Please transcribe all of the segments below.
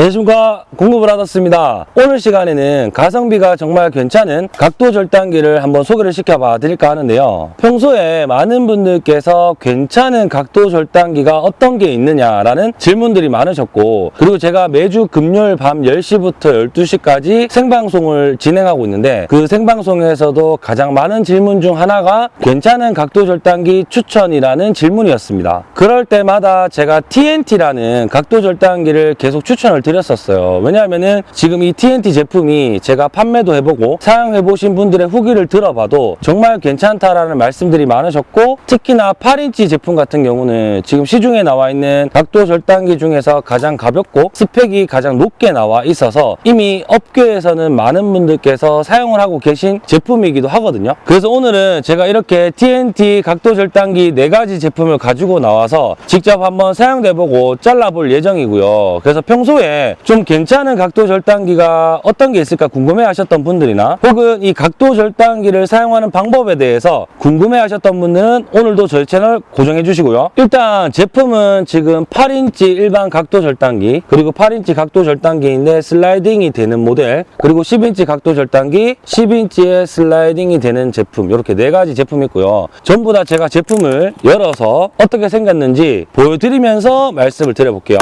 안녕하십니까. 공급을하았습니다. 오늘 시간에는 가성비가 정말 괜찮은 각도 절단기를 한번 소개를 시켜봐 드릴까 하는데요. 평소에 많은 분들께서 괜찮은 각도 절단기가 어떤 게 있느냐라는 질문들이 많으셨고 그리고 제가 매주 금요일 밤 10시부터 12시까지 생방송을 진행하고 있는데 그 생방송에서도 가장 많은 질문 중 하나가 괜찮은 각도 절단기 추천이라는 질문이었습니다. 그럴 때마다 제가 TNT라는 각도 절단기를 계속 추천을 드렸었어요. 왜냐하면은 지금 이 TNT 제품이 제가 판매도 해보고 사용해보신 분들의 후기를 들어봐도 정말 괜찮다라는 말씀들이 많으셨고 특히나 8인치 제품 같은 경우는 지금 시중에 나와 있는 각도 절단기 중에서 가장 가볍고 스펙이 가장 높게 나와 있어서 이미 업계에서는 많은 분들께서 사용을 하고 계신 제품이기도 하거든요. 그래서 오늘은 제가 이렇게 TNT 각도 절단기 4가지 제품을 가지고 나와서 직접 한번 사용해보고 잘라볼 예정이고요. 그래서 평소에 좀 괜찮은 각도 절단기가 어떤 게 있을까 궁금해 하셨던 분들이나 혹은 이 각도 절단기를 사용하는 방법에 대해서 궁금해 하셨던 분들은 오늘도 저희 채널 고정해 주시고요. 일단 제품은 지금 8인치 일반 각도 절단기 그리고 8인치 각도 절단기인데 슬라이딩이 되는 모델 그리고 10인치 각도 절단기 10인치에 슬라이딩이 되는 제품 이렇게 네 가지 제품이 있고요. 전부 다 제가 제품을 열어서 어떻게 생겼는지 보여드리면서 말씀을 드려볼게요.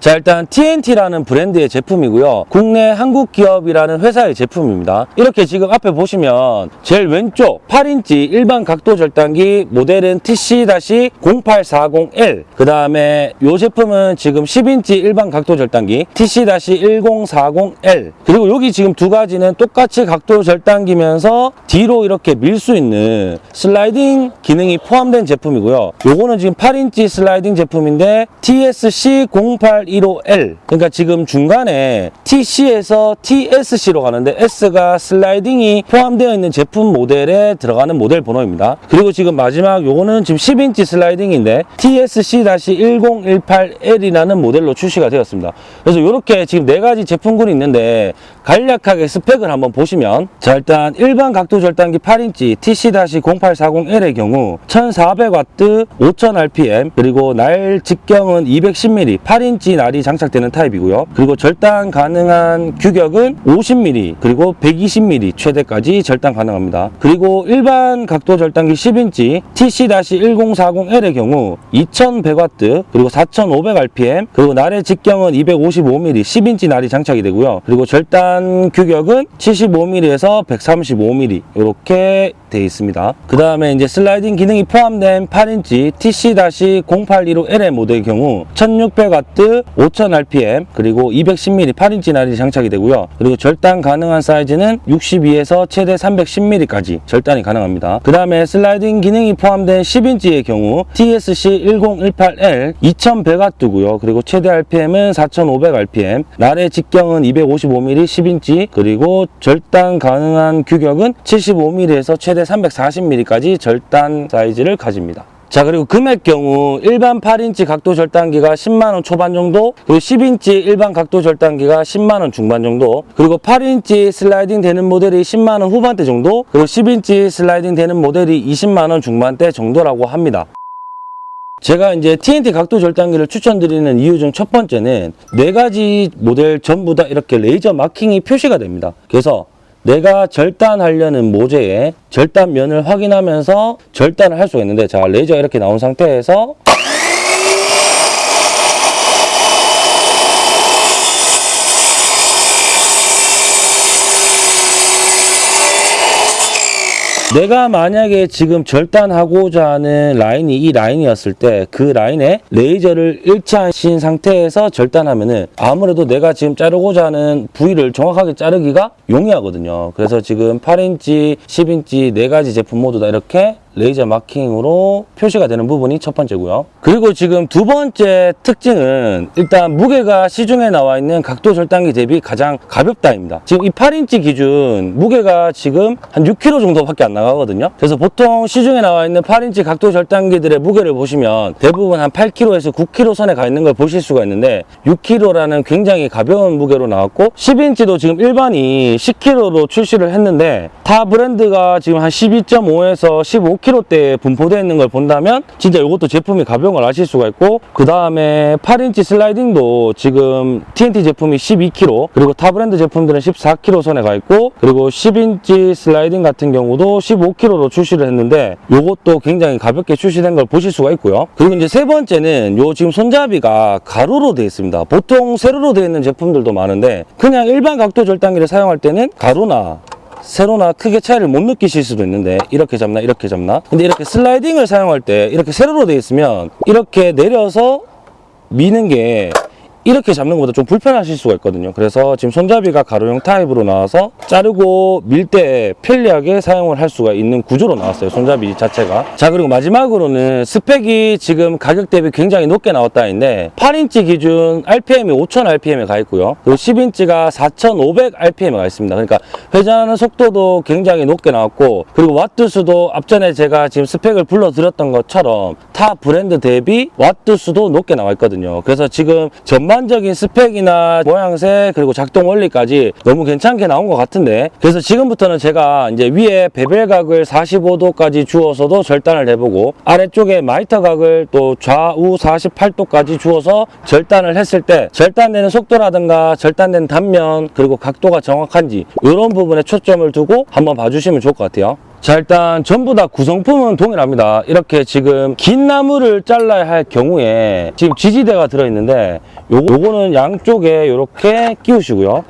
자 일단 TNT라는 브랜드의 제품이고요. 국내 한국 기업이라는 회사의 제품입니다. 이렇게 지금 앞에 보시면 제일 왼쪽 8인치 일반 각도 절단기 모델은 TC-0840L 그 다음에 이 제품은 지금 10인치 일반 각도 절단기 TC-1040L 그리고 여기 지금 두 가지는 똑같이 각도 절단기면서 뒤로 이렇게 밀 수 있는 슬라이딩 기능이 포함된 제품이고요. 요거는 지금 8인치 슬라이딩 제품인데 TSC0815L 그러니까 지금 중간에 TC에서 TSC로 가는데 S가 슬라이딩이 포함되어 있는 제품 모델에 들어가는 모델 번호입니다. 그리고 지금 마지막 요거는 지금 10인치 슬라이딩인데 TSC-1018L이라는 모델로 출시가 되었습니다. 그래서 이렇게 지금 네 가지 제품군이 있는데 간략하게 스펙을 한번 보시면 자 일단 일반 각도 절단기 8인치 TC-0840L의 경우 1400W 5000rpm 그리고 날 직경은 210mm 8인치 날이 장착되는 타입이고요. 그리고 절단 가능한 규격은 50mm 그리고 120mm 최대까지 절단 가능합니다. 그리고 일반 각도 절단기 10인치 TC-1040L의 경우 2100W 그리고 4500rpm 그리고 날의 직경은 255mm 10인치 날이 장착이 되고요. 그리고 절단 규격은 75mm에서 135mm 이렇게 되어 있습니다. 그 다음에 이제 슬라이딩 기능이 포함된 8인치 TC-0815L의 모델의 경우 1600W 5000rpm 그리고 210mm 8인치 날이 장착이 되고요. 그리고 절단 가능한 사이즈는 62에서 최대 310mm까지 절단이 가능합니다. 그 다음에 슬라이딩 기능이 포함된 10인치의 경우 TSC1018L 2100W고요. 그리고 최대 RPM은 4500rpm 날의 직경은 255mm 10인치 그리고 절단 가능한 규격은 75mm에서 최대 340mm까지 절단 사이즈를 가집니다. 자 그리고 금액 경우 일반 8인치 각도 절단기가 10만원 초반 정도 그리고 10인치 일반 각도 절단기가 10만원 중반 정도 그리고 8인치 슬라이딩 되는 모델이 10만원 후반대 정도 그리고 10인치 슬라이딩 되는 모델이 20만원 중반대 정도라고 합니다. 제가 이제 TNT 각도 절단기를 추천드리는 이유 중 첫 번째는 네 가지 모델 전부 다 이렇게 레이저 마킹이 표시가 됩니다. 그래서 내가 절단하려는 모재의 절단면을 확인하면서 절단을 할 수가 있는데 자 레이저가 이렇게 나온 상태에서 내가 만약에 지금 절단하고자 하는 라인이 이 라인이었을 때 그 라인에 레이저를 일치하신 상태에서 절단하면 은 아무래도 내가 지금 자르고자 하는 부위를 정확하게 자르기가 용이하거든요. 그래서 지금 8인치, 10인치 네 가지 제품 모두 다 이렇게 레이저 마킹으로 표시가 되는 부분이 첫 번째고요. 그리고 지금 두 번째 특징은 일단 무게가 시중에 나와 있는 각도 절단기 대비 가장 가볍다입니다. 지금 이 8인치 기준 무게가 지금 한 6kg 정도밖에 안 나가거든요. 그래서 보통 시중에 나와 있는 8인치 각도 절단기들의 무게를 보시면 대부분 한 8kg에서 9kg 선에 가 있는 걸 보실 수가 있는데 6kg라는 굉장히 가벼운 무게로 나왔고 10인치도 지금 일반이 10kg로 출시를 했는데 타 브랜드가 지금 한 12.5에서 15kg대에 분포되어 있는 걸 본다면 진짜 이것도 제품이 가벼운 걸 아실 수가 있고 그 다음에 8인치 슬라이딩도 지금 TNT 제품이 12kg 그리고 타 브랜드 제품들은 14kg 선에 가 있고 그리고 10인치 슬라이딩 같은 경우도 15kg로 출시를 했는데 이것도 굉장히 가볍게 출시된 걸 보실 수가 있고요. 그리고 이제 세 번째는 요 지금 손잡이가 가로로 되어 있습니다. 보통 세로로 되어 있는 제품들도 많은데 그냥 일반 각도 절단기를 사용할 때는 가로나 세로나 크게 차이를 못 느끼실 수도 있는데 이렇게 잡나 이렇게 잡나? 근데 이렇게 슬라이딩을 사용할 때 이렇게 세로로 되어 있으면 이렇게 내려서 미는 게 이렇게 잡는 것보다 좀 불편하실 수가 있거든요. 그래서 지금 손잡이가 가로형 타입으로 나와서 자르고 밀 때 편리하게 사용을 할 수가 있는 구조로 나왔어요 손잡이 자체가. 자 그리고 마지막으로는 스펙이 지금 가격 대비 굉장히 높게 나왔다 했는데 8인치 기준 RPM이 5000 RPM에 가 있고요. 그리고 10인치가 4500 RPM에 가 있습니다. 그러니까 회전하는 속도도 굉장히 높게 나왔고 그리고 와트 수도 앞전에 제가 지금 스펙을 불러드렸던 것처럼 타 브랜드 대비 와트 수도 높게 나와 있거든요. 그래서 지금 전반적인 스펙이나 모양새 그리고 작동 원리까지 너무 괜찮게 나온 것 같은데 그래서 지금부터는 제가 이제 위에 bevel각을 45도까지 주어서도 절단을 해보고 아래쪽에 miter 각을 또 좌우 48도까지 주어서 절단을 했을 때 절단되는 속도라든가 절단된 단면 그리고 각도가 정확한지 이런 부분에 초점을 두고 한번 봐주시면 좋을 것 같아요 자 일단 전부 다 구성품은 동일합니다. 이렇게 지금 긴 나무를 잘라야 할 경우에 지금 지지대가 들어있는데 요거, 요거는 양쪽에 이렇게 끼우시고요.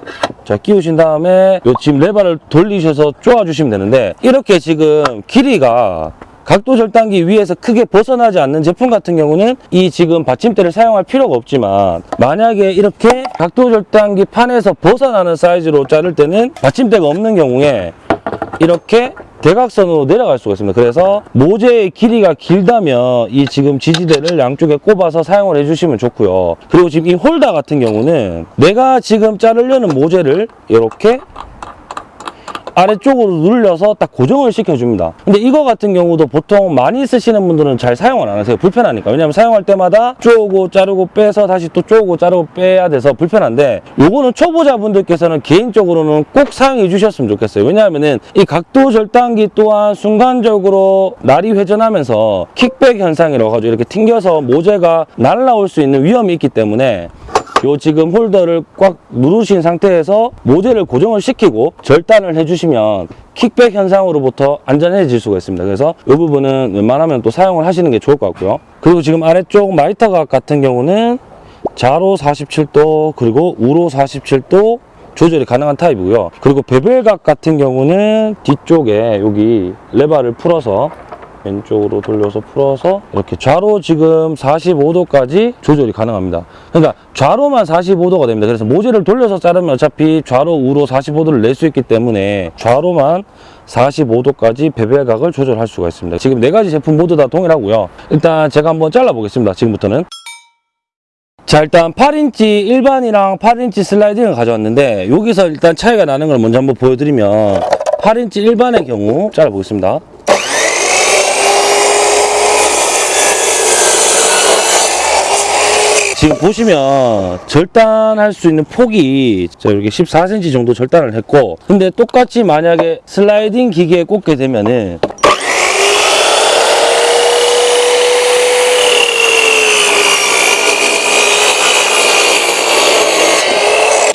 자 끼우신 다음에 요 지금 레바를 돌리셔서 쪼아 주시면 되는데 이렇게 지금 길이가 각도 절단기 위에서 크게 벗어나지 않는 제품 같은 경우는 이 지금 받침대를 사용할 필요가 없지만 만약에 이렇게 각도 절단기 판에서 벗어나는 사이즈로 자를 때는 받침대가 없는 경우에 이렇게 대각선으로 내려갈 수가 있습니다. 그래서 모재의 길이가 길다면 이 지금 지지대를 양쪽에 꼽아서 사용을 해주시면 좋고요. 그리고 지금 이 홀더 같은 경우는 내가 지금 자르려는 모재를 이렇게 아래쪽으로 눌려서 딱 고정을 시켜줍니다. 근데 이거 같은 경우도 보통 많이 쓰시는 분들은 잘 사용을 안 하세요. 불편하니까. 왜냐면 사용할 때마다 쪼고 자르고 빼서 다시 또 쪼고 자르고 빼야 돼서 불편한데 요거는 초보자분들께서는 개인적으로는 꼭 사용해 주셨으면 좋겠어요. 왜냐하면은 이 각도 절단기 또한 순간적으로 날이 회전하면서 킥백 현상이라고 하죠. 이렇게 튕겨서 모재가 날라올 수 있는 위험이 있기 때문에 요 지금 홀더를 꽉 누르신 상태에서 모재를 고정을 시키고 절단을 해주시면 kickback 현상으로부터 안전해질 수가 있습니다. 그래서 이 부분은 웬만하면 또 사용을 하시는 게 좋을 것 같고요. 그리고 지금 아래쪽 miter각 같은 경우는 좌로 47도 그리고 우로 47도 조절이 가능한 타입이고요. 그리고 bevel각 같은 경우는 뒤쪽에 여기 레바를 풀어서 왼쪽으로 돌려서 풀어서 이렇게 좌로 지금 45도까지 조절이 가능합니다. 그러니까 좌로만 45도가 됩니다. 그래서 모재를 돌려서 자르면 어차피 좌로 우로 45도를 낼 수 있기 때문에 좌로만 45도까지 베벨각을 조절할 수가 있습니다. 지금 네 가지 제품 모두 다 동일하고요. 일단 제가 한번 잘라 보겠습니다. 지금부터는. 자 일단 8인치 일반이랑 8인치 슬라이딩을 가져왔는데 여기서 일단 차이가 나는 걸 먼저 한번 보여드리면 8인치 일반의 경우 잘라 보겠습니다. 지금 보시면 절단할 수 있는 폭이 자, 이렇게 14cm 정도 절단을 했고 근데 똑같이 만약에 슬라이딩 기계에 꽂게 되면은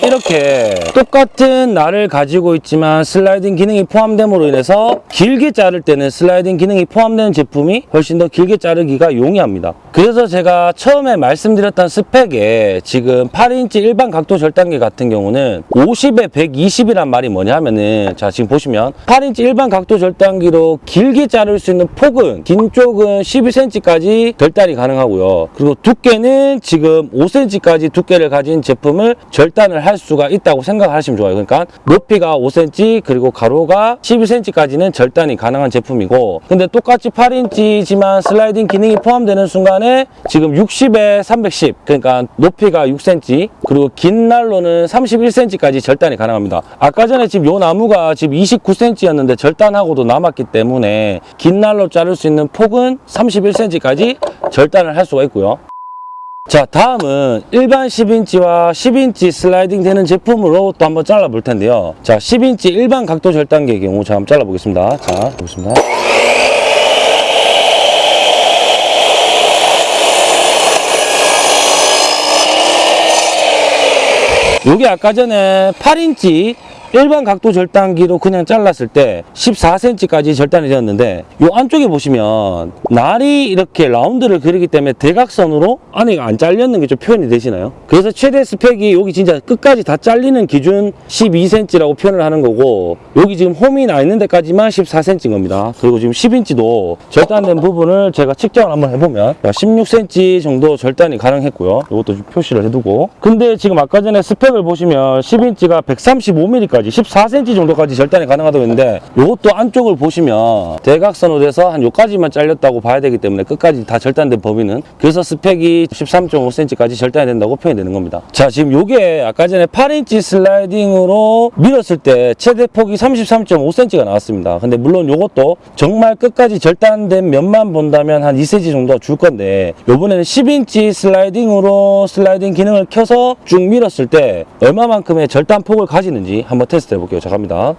이렇게 똑같은 날을 가지고 있지만 슬라이딩 기능이 포함됨으로 인해서 길게 자를 때는 슬라이딩 기능이 포함되는 제품이 훨씬 더 길게 자르기가 용이합니다. 그래서 제가 처음에 말씀드렸던 스펙에 지금 8인치 일반 각도 절단기 같은 경우는 50에 120이란 말이 뭐냐 하면은 자 지금 보시면 8인치 일반 각도 절단기로 길게 자를 수 있는 폭은 긴 쪽은 12cm까지 절단이 가능하고요. 그리고 두께는 지금 5cm까지 두께를 가진 제품을 절단을 할 수가 있다고 생각하시면 좋아요. 그러니까 높이가 5cm 그리고 가로가 12cm까지는 절단이 가능한 제품이고 근데 똑같이 8인치지만 슬라이딩 기능이 포함되는 순간에 지금 60에 310 그러니까 높이가 6cm 그리고 긴 날로는 31cm까지 절단이 가능합니다 아까 전에 지금 요 나무가 지금 29cm였는데 절단하고도 남았기 때문에 긴 날로 자를 수 있는 폭은 31cm까지 절단을 할 수가 있고요 자 다음은 일반 10인치와 10인치 슬라이딩 되는 제품으로 또 한번 잘라 볼 텐데요. 자 10인치 일반 각도 절단기의 경우 자 한번 잘라 보겠습니다. 자 보겠습니다. 요게 아까 전에 8인치 일반 각도 절단기로 그냥 잘랐을 때 14cm까지 절단이 되었는데 요 안쪽에 보시면 날이 이렇게 라운드를 그리기 때문에 대각선으로 안에가 안 잘렸는 게 좀 표현이 되시나요? 그래서 최대 스펙이 여기 진짜 끝까지 다 잘리는 기준 12cm라고 표현을 하는 거고 여기 지금 홈이 나 있는 데까지만 14cm인 겁니다. 그리고 지금 10인치도 절단된 부분을 제가 측정을 한번 해보면 16cm 정도 절단이 가능했고요. 이것도 좀 표시를 해두고 근데 지금 아까 전에 스펙을 보시면 10인치가 135mm까지 14cm 정도까지 절단이 가능하다고 했는데 이것도 안쪽을 보시면 대각선으로 돼서 한 요까지만 잘렸다고 봐야 되기 때문에 끝까지 다 절단된 범위는 그래서 스펙이 13.5cm까지 절단이 된다고 표현이 되는 겁니다. 자 지금 요게 아까 전에 8인치 슬라이딩으로 밀었을 때 최대 폭이 33.5cm가 나왔습니다. 근데 물론 요것도 정말 끝까지 절단된 면만 본다면 한 2cm 정도 줄 건데 요번에는 10인치 슬라이딩으로 슬라이딩 기능을 켜서 쭉 밀었을 때 얼마만큼의 절단 폭을 가지는지 한번 테스트 해볼게요. 자 갑니다.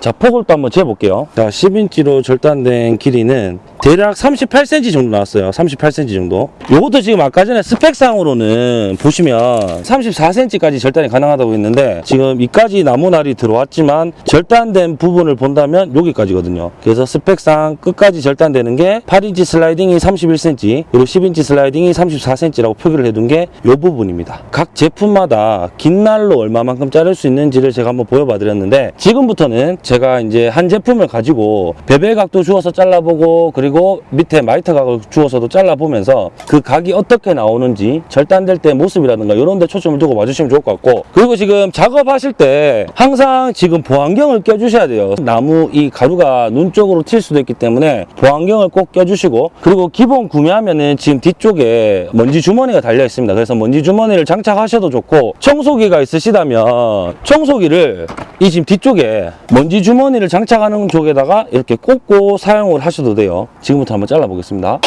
자 폭을 또 한번 재볼게요. 자 10인치로 절단된 길이는 대략 38cm 정도 나왔어요. 38cm 정도. 요것도 지금 아까 전에 스펙상으로는 보시면 34cm까지 절단이 가능하다고 했는데 지금 이까지 나무날이 들어왔지만 절단된 부분을 본다면 여기까지거든요. 그래서 스펙상 끝까지 절단되는 게 8인치 슬라이딩이 31cm 그리고 10인치 슬라이딩이 34cm라고 표기를 해둔 게 이 부분입니다. 각 제품마다 긴 날로 얼마만큼 자를 수 있는지를 제가 한번 보여봐 드렸는데 지금부터는 제가 이제 한 제품을 가지고 bevel 각도 주어서 잘라보고 그리고 밑에 miter 각을 주어서도 잘라보면서 그 각이 어떻게 나오는지 절단될 때 모습이라든가 이런 데 초점을 두고 봐주시면 좋을 것 같고. 그리고 지금 작업하실 때 항상 지금 보안경을 껴주셔야 돼요. 나무 이 가루가 눈 쪽으로 튈 수도 있기 때문에 보안경을 꼭 껴주시고 그리고 기본 구매하면 은 지금 뒤쪽에 먼지 주머니가 달려 있습니다. 그래서 먼지 주머니를 장착하셔도 좋고 청소기가 있으시다면 청소기를 이 지금 뒤쪽에 먼지 주머니를 장착하는 쪽에다가 이렇게 꽂고 사용을 하셔도 돼요 지금부터 한번 잘라 보겠습니다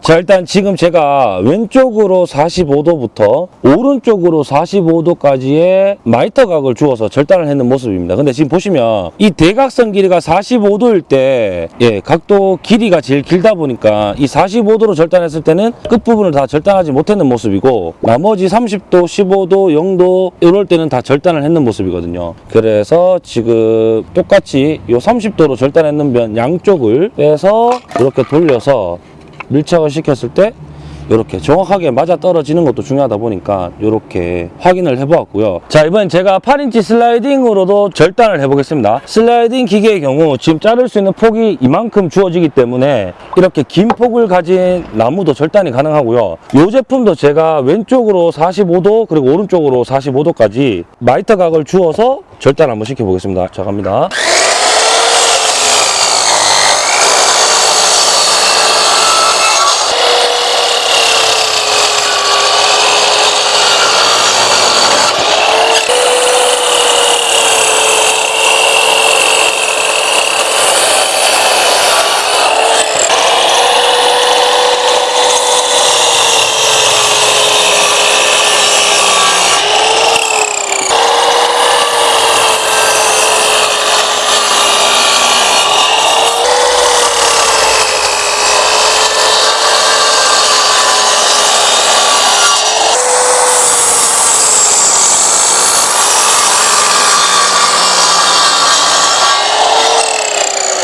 자 일단 지금 제가 왼쪽으로 45도부터 오른쪽으로 45도까지의 마이터 각을 주어서 절단을 했는 모습입니다. 근데 지금 보시면 이 대각선 길이가 45도일 때 예, 각도 길이가 제일 길다 보니까 이 45도로 절단했을 때는 끝부분을 다 절단하지 못했는 모습이고 나머지 30도 15도 0도 이럴 때는 다 절단을 했는 모습이거든요. 그래서 지금 똑같이 이 30도로 절단했는 면 양쪽을 빼서 이렇게 돌려서 밀착을 시켰을 때 이렇게 정확하게 맞아 떨어지는 것도 중요하다 보니까 이렇게 확인을 해보았고요. 자 이번엔 제가 8인치 슬라이딩으로도 절단을 해보겠습니다. 슬라이딩 기계의 경우 지금 자를 수 있는 폭이 이만큼 주어지기 때문에 이렇게 긴 폭을 가진 나무도 절단이 가능하고요. 이 제품도 제가 왼쪽으로 45도 그리고 오른쪽으로 45도까지 miter 각을 주어서 절단 한번 시켜보겠습니다. 자 갑니다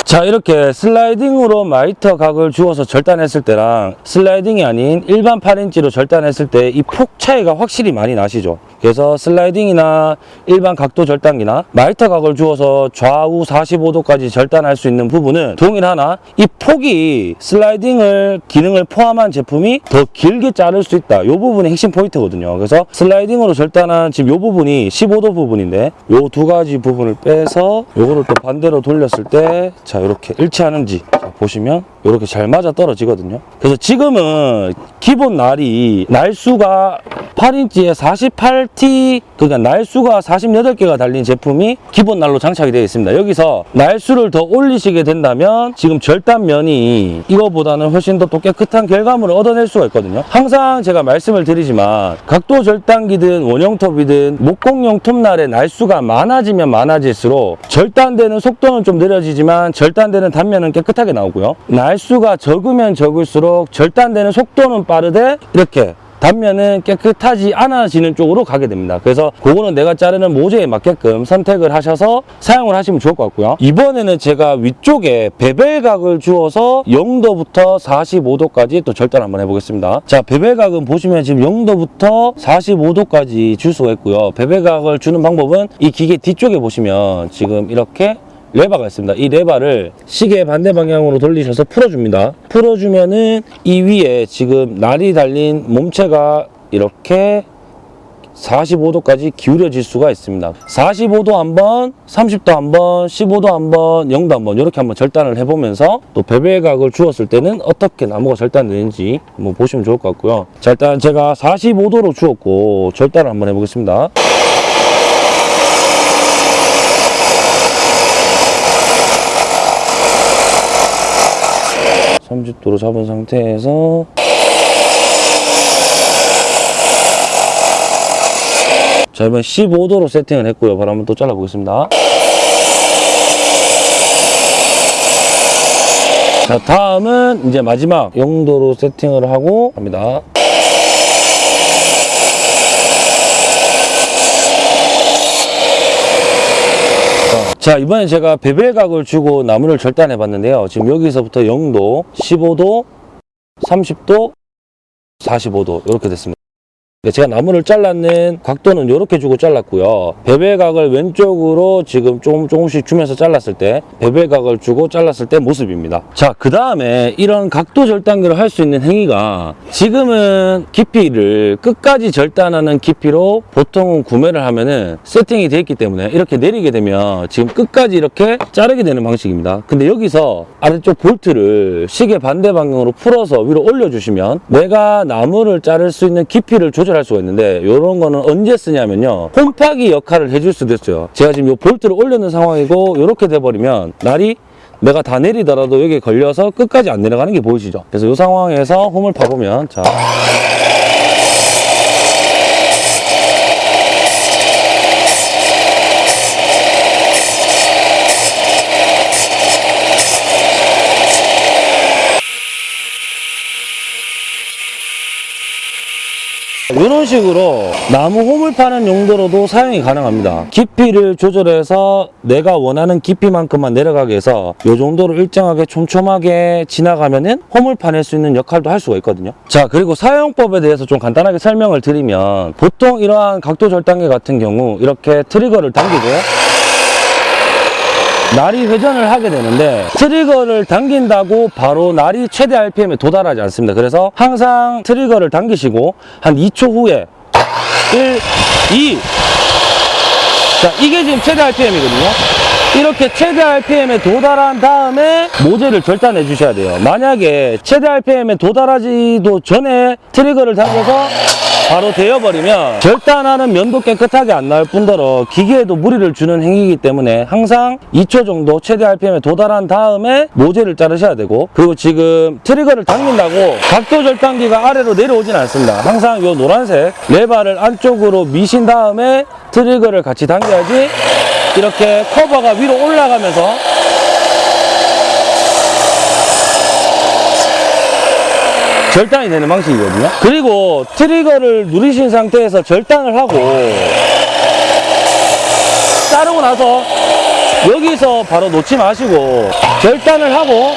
자 이렇게 슬라이딩으로 miter 각을 주어서 절단했을 때랑 슬라이딩이 아닌 일반 8인치로 절단했을 때 이 폭 차이가 확실히 많이 나시죠 그래서 슬라이딩이나 일반 각도 절단기나 miter 각을 주어서 좌우 45도까지 절단할 수 있는 부분은 동일하나 이 폭이 슬라이딩을 기능을 포함한 제품이 더 길게 자를 수 있다. 이 부분이 핵심 포인트거든요. 그래서 슬라이딩으로 절단한 지금 이 부분이 45도 부분인데 이 두 가지 부분을 빼서 요거를 또 반대로 돌렸을 때 자 이렇게 일치하는지 자, 보시면 이렇게 잘 맞아 떨어지거든요. 그래서 지금은 기본 날이 날수가 8인치에 48T 그러니까 날수가 48개가 달린 제품이 기본 날로 장착이 되어 있습니다. 여기서 날수를 더 올리시게 된다면 지금 절단면이 이거보다는 훨씬 더 또 깨끗한 결과물을 얻어낼 수가 있거든요. 항상 제가 말씀을 드리지만 각도 절단기든 원형톱이든 목공용 톱날의 날수가 많아지면 많아질수록 절단되는 속도는 좀 느려지지만 절단되는 단면은 깨끗하게 나오고요. 날수가 적으면 적을수록 절단되는 속도는 빠르되 이렇게 단면은 깨끗하지 않아지는 쪽으로 가게 됩니다. 그래서 그거는 내가 자르는 모재에 맞게끔 선택을 하셔서 사용을 하시면 좋을 것 같고요. 이번에는 제가 위쪽에 베벨각을 주어서 0도부터 45도까지 또 절단 한번 해보겠습니다. 자, 베벨각은 보시면 지금 0도부터 45도까지 줄 수가 있고요. 베벨각을 주는 방법은 이 기계 뒤쪽에 보시면 지금 이렇게 레바가 있습니다. 이 레바를 시계 반대 방향으로 돌리셔서 풀어줍니다. 풀어주면은 이 위에 지금 날이 달린 몸체가 이렇게 45도까지 기울여질 수가 있습니다. 45도 한 번, 30도 한 번, 15도 한 번, 0도 한 번 이렇게 한번 절단을 해보면서 또 베벨각을 주었을 때는 어떻게 나무가 절단되는지 한번 보시면 좋을 것 같고요. 자 일단 제가 45도로 주었고 절단을 한번 해보겠습니다. 삼십 도로 잡은 상태에서 자 이번 15도로 세팅을 했고요. 한번 또 잘라보겠습니다. 자 다음은 이제 마지막 0도로 세팅을 하고 갑니다 자 이번에 제가 베벨각을 주고 나무를 절단해 봤는데요. 지금 여기서부터 0도 15도 30도 45도 이렇게 됐습니다 제가 나무를 잘랐는 각도는 이렇게 주고 잘랐고요. 베벨각을 왼쪽으로 지금 조금 조금씩 주면서 잘랐을 때 베벨각을 주고 잘랐을 때 모습입니다. 자 그 다음에 이런 각도 절단기를 할 수 있는 행위가 지금은 깊이를 끝까지 절단하는 깊이로 보통은 구매를 하면은 세팅이 되어 있기 때문에 이렇게 내리게 되면 지금 끝까지 이렇게 자르게 되는 방식입니다. 근데 여기서 아래쪽 볼트를 시계 반대 방향으로 풀어서 위로 올려주시면 내가 나무를 자를 수 있는 깊이를 조절 할 수가 있는데 이런 거는 언제 쓰냐면요. 홈파기 역할을 해줄 수도 있어요. 제가 지금 이 볼트를 올려놓은 상황이고 이렇게 돼버리면 날이 내가 다 내리더라도 여기 걸려서 끝까지 안 내려가는 게 보이시죠? 그래서 이 상황에서 홈을 파보면 자 이런 식으로 나무 홈을 파는 용도로도 사용이 가능합니다. 깊이를 조절해서 내가 원하는 깊이만큼만 내려가게 해서 이 정도로 일정하게 촘촘하게 지나가면 은 홈을 파낼 수 있는 역할도 할 수가 있거든요. 자 그리고 사용법에 대해서 좀 간단하게 설명을 드리면 보통 이러한 각도 절단기 같은 경우 이렇게 트리거를 당기고요. 날이 회전을 하게 되는데 트리거를 당긴다고 바로 날이 최대 RPM에 도달하지 않습니다. 그래서 항상 트리거를 당기시고 한 2초 후에 1, 2 자, 이게 지금 최대 RPM이거든요. 이렇게 최대 RPM에 도달한 다음에 모재를 절단해 주셔야 돼요. 만약에 최대 RPM에 도달하지도 전에 트리거를 당겨서 바로 되어버리면 절단하는 면도 깨끗하게 안 나올 뿐더러 기계에도 무리를 주는 행위이기 때문에 항상 2초 정도 최대 RPM에 도달한 다음에 모재를 자르셔야 되고 그리고 지금 트리거를 당긴다고 각도 절단기가 아래로 내려오진 않습니다. 항상 이 노란색 레바를 안쪽으로 미신 다음에 트리거를 같이 당겨야지 이렇게 커버가 위로 올라가면서 절단이 되는 방식이거든요. 그리고 트리거를 누르신 상태에서 절단을 하고 자르고 나서 여기서 바로 놓지 마시고 절단을 하고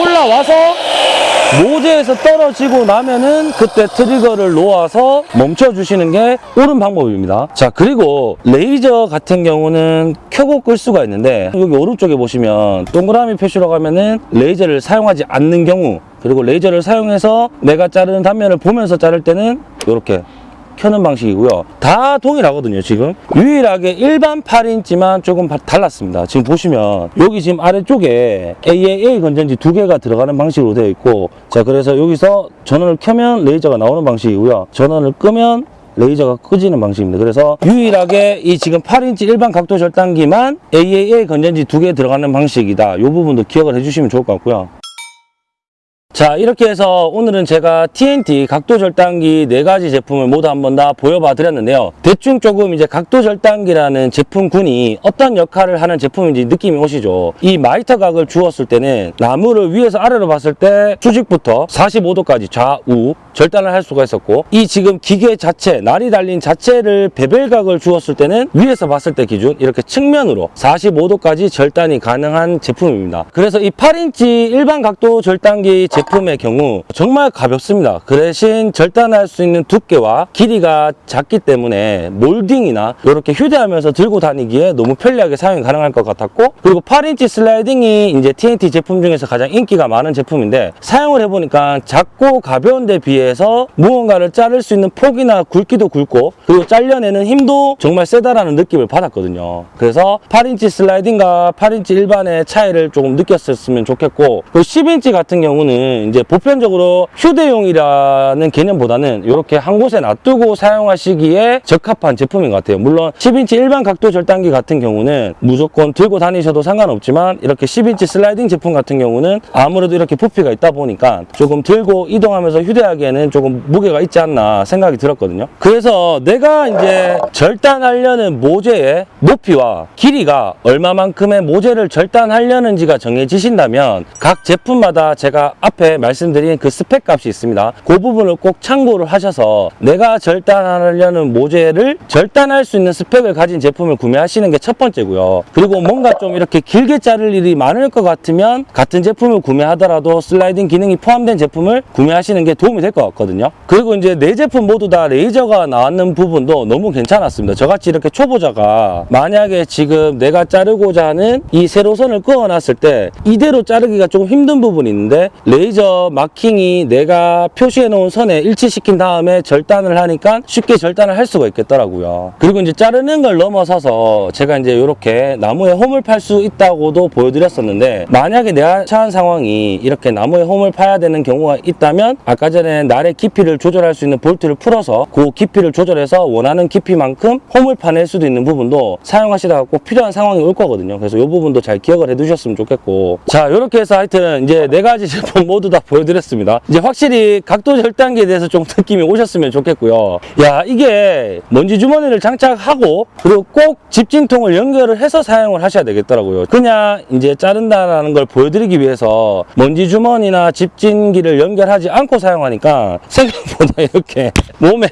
올라와서 모재에서 떨어지고 나면은 그때 트리거를 놓아서 멈춰 주시는 게 옳은 방법입니다. 자 그리고 레이저 같은 경우는 켜고 끌 수가 있는데 여기 오른쪽에 보시면 동그라미 표시로 가면은 레이저를 사용하지 않는 경우 그리고 레이저를 사용해서 내가 자르는 단면을 보면서 자를 때는 이렇게 켜는 방식이고요. 다 동일하거든요, 지금. 유일하게 일반 8인치만 조금 바- 달랐습니다. 지금 보시면 여기 지금 아래쪽에 AAA 건전지 두 개가 들어가는 방식으로 되어 있고 자, 그래서 여기서 전원을 켜면 레이저가 나오는 방식이고요. 전원을 끄면 레이저가 끄지는 방식입니다. 그래서 유일하게 이 지금 8인치 일반 각도 절단기만 AAA 건전지 두 개 들어가는 방식이다. 이 부분도 기억을 해주시면 좋을 것 같고요. 자 이렇게 해서 오늘은 제가 TNT 각도 절단기 네 가지 제품을 모두 한번 다 보여봐 드렸는데요. 대충 조금 이제 각도 절단기라는 제품군이 어떤 역할을 하는 제품인지 느낌이 오시죠? 이 miter 각을 주었을 때는 나무를 위에서 아래로 봤을 때 수직부터 45도까지 좌우 절단을 할 수가 있었고 이 지금 기계 자체 날이 달린 자체를 bevel각을 주었을 때는 위에서 봤을 때 기준 이렇게 측면으로 45도까지 절단이 가능한 제품입니다. 그래서 이 8인치 일반 각도 절단기 제품의 경우 정말 가볍습니다. 그 대신 절단할 수 있는 두께와 길이가 작기 때문에 몰딩이나 이렇게 휴대하면서 들고 다니기에 너무 편리하게 사용이 가능할 것 같았고 그리고 8인치 슬라이딩이 이제 TNT 제품 중에서 가장 인기가 많은 제품인데 사용을 해보니까 작고 가벼운 데 비해 서 무언가를 자를 수 있는 폭이나 굵기도 굵고 그리고 잘려내는 힘도 정말 세다라는 느낌을 받았거든요. 그래서 8인치 슬라이딩과 8인치 일반의 차이를 조금 느꼈었으면 좋겠고 그리고 10인치 같은 경우는 이제 보편적으로 휴대용이라는 개념보다는 이렇게 한 곳에 놔두고 사용하시기에 적합한 제품인 것 같아요. 물론 10인치 일반 각도 절단기 같은 경우는 무조건 들고 다니셔도 상관없지만 이렇게 10인치 슬라이딩 제품 같은 경우는 아무래도 이렇게 부피가 있다 보니까 조금 들고 이동하면서 휴대하기에 는 조금 무게가 있지 않나 생각이 들었거든요. 그래서 내가 이제 절단하려는 모재의 높이와 길이가 얼마만큼의 모재를 절단하려는지가 정해지신다면 각 제품마다 제가 앞에 말씀드린 그 스펙 값이 있습니다. 그 부분을 꼭 참고를 하셔서 내가 절단하려는 모재를 절단할 수 있는 스펙을 가진 제품을 구매하시는 게 첫 번째고요. 그리고 뭔가 좀 이렇게 길게 자를 일이 많을 것 같으면 같은 제품을 구매하더라도 슬라이딩 기능이 포함된 제품을 구매하시는 게 도움이 될 것 같 거든요. 그리고 이제 네 제품 모두 다 레이저가 나왔는 부분도 너무 괜찮았습니다. 저같이 이렇게 초보자가 만약에 지금 내가 자르고자 하는 이 세로선을 그어놨을 때 이대로 자르기가 조금 힘든 부분이 있는데 레이저 마킹이 내가 표시해 놓은 선에 일치시킨 다음에 절단을 하니까 쉽게 절단을 할 수가 있겠더라고요. 그리고 이제 자르는 걸 넘어서서 제가 이제 이렇게 나무에 홈을 팔 수 있다고도 보여드렸었는데 만약에 내가 처한 상황이 이렇게 나무에 홈을 파야 되는 경우가 있다면 아까 전에 날의 깊이를 조절할 수 있는 볼트를 풀어서 그 깊이를 조절해서 원하는 깊이만큼 홈을 파낼 수도 있는 부분도 사용하시다가 꼭 필요한 상황이 올 거거든요. 그래서 이 부분도 잘 기억을 해 두셨으면 좋겠고. 자 이렇게 해서 하여튼 이제 네 가지 제품 모두 다 보여드렸습니다. 이제 확실히 각도 절단기에 대해서 좀 느낌이 오셨으면 좋겠고요. 야 이게 먼지 주머니를 장착하고 그리고 꼭 집진통을 연결을 해서 사용을 하셔야 되겠더라고요. 그냥 이제 자른다라는 걸 보여드리기 위해서 먼지 주머니나 집진기를 연결하지 않고 사용하니까 생각보다 이렇게 몸에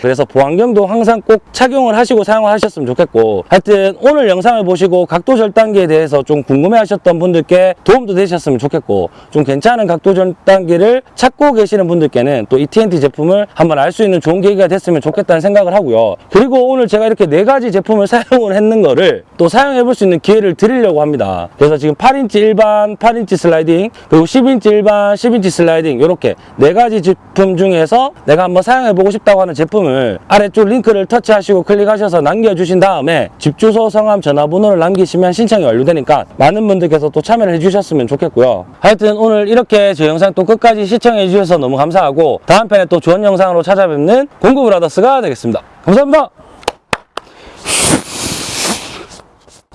그래서 보안경도 항상 꼭 착용을 하시고 사용을 하셨으면 좋겠고 하여튼 오늘 영상을 보시고 각도 절단기에 대해서 좀 궁금해 하셨던 분들께 도움도 되셨으면 좋겠고 좀 괜찮은 각도 절단기를 찾고 계시는 분들께는 또 이 TNT 제품을 한번 알 수 있는 좋은 계기가 됐으면 좋겠다는 생각을 하고요. 그리고 오늘 제가 이렇게 네 가지 제품을 사용을 했는 거를 또 사용해 볼 수 있는 기회를 드리려고 합니다. 그래서 지금 8인치 일반 8인치 슬라이딩 그리고 10인치 일반 10인치 슬라이딩 이렇게 네 가지 제품 중에서 내가 한번 사용해 보고 싶다고 하는 제품 을 아래쪽 링크를 터치하시고 클릭하셔서 남겨주신 다음에 집 주소 성함 전화번호를 남기시면 신청이 완료되니까 많은 분들께서 또 참여를 해주셨으면 좋겠고요. 하여튼 오늘 이렇게 제 영상 또 끝까지 시청해 주셔서 너무 감사하고 다음 편에 또 좋은 영상으로 찾아뵙는 공구브라더스가 되겠습니다. 감사합니다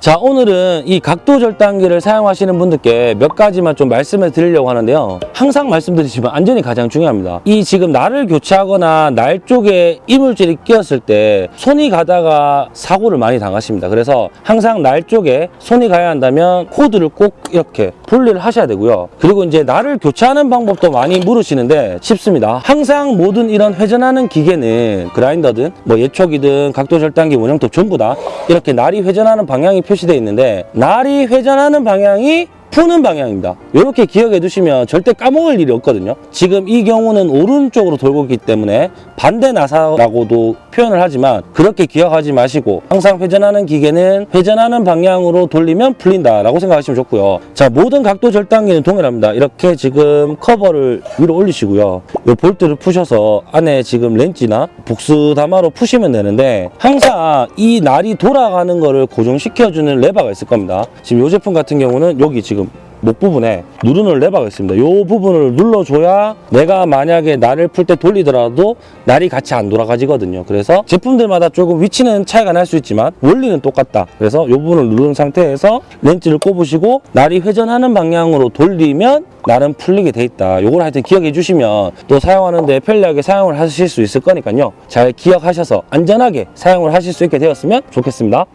자 오늘은 이 각도 절단기를 사용하시는 분들께 몇 가지만 좀 말씀을 드리려고 하는데요. 항상 말씀드리지만 안전이 가장 중요합니다. 이 지금 날을 교체하거나 날 쪽에 이물질이 끼었을 때 손이 가다가 사고를 많이 당하십니다. 그래서 항상 날 쪽에 손이 가야 한다면 코드를 꼭 이렇게 분리를 하셔야 되고요. 그리고 이제 날을 교체하는 방법도 많이 물으시는데 쉽습니다. 항상 모든 이런 회전하는 기계는 그라인더든 뭐 예촉이든 각도 절단기 원형톱 전부 다 이렇게 날이 회전하는 방향이 표시되어 있는데 날이 회전하는 방향이 푸는 방향입니다. 이렇게 기억해 두시면 절대 까먹을 일이 없거든요. 지금 이 경우는 오른쪽으로 돌고 있기 때문에 반대 나사라고도 표현을 하지만 그렇게 기억하지 마시고 항상 회전하는 기계는 회전하는 방향으로 돌리면 풀린다 라고 생각하시면 좋고요. 자, 모든 각도 절단기는 동일합니다. 이렇게 지금 커버를 위로 올리시고요. 이 볼트를 푸셔서 안에 지금 렌치나 복스다마로 푸시면 되는데 항상 이 날이 돌아가는 거를 고정시켜주는 레버가 있을 겁니다. 지금 이 제품 같은 경우는 여기 지금 목 부분에 누르는 레버가 있습니다. 이 부분을 눌러줘야 내가 만약에 날을 풀 때 돌리더라도 날이 같이 안 돌아가지거든요. 그래서 제품들마다 조금 위치는 차이가 날 수 있지만 원리는 똑같다. 그래서 이 부분을 누른 상태에서 렌치를 꼽으시고 날이 회전하는 방향으로 돌리면 날은 풀리게 돼 있다. 이걸 하여튼 기억해 주시면 또 사용하는데 편리하게 사용을 하실 수 있을 거니까요. 잘 기억하셔서 안전하게 사용을 하실 수 있게 되었으면 좋겠습니다.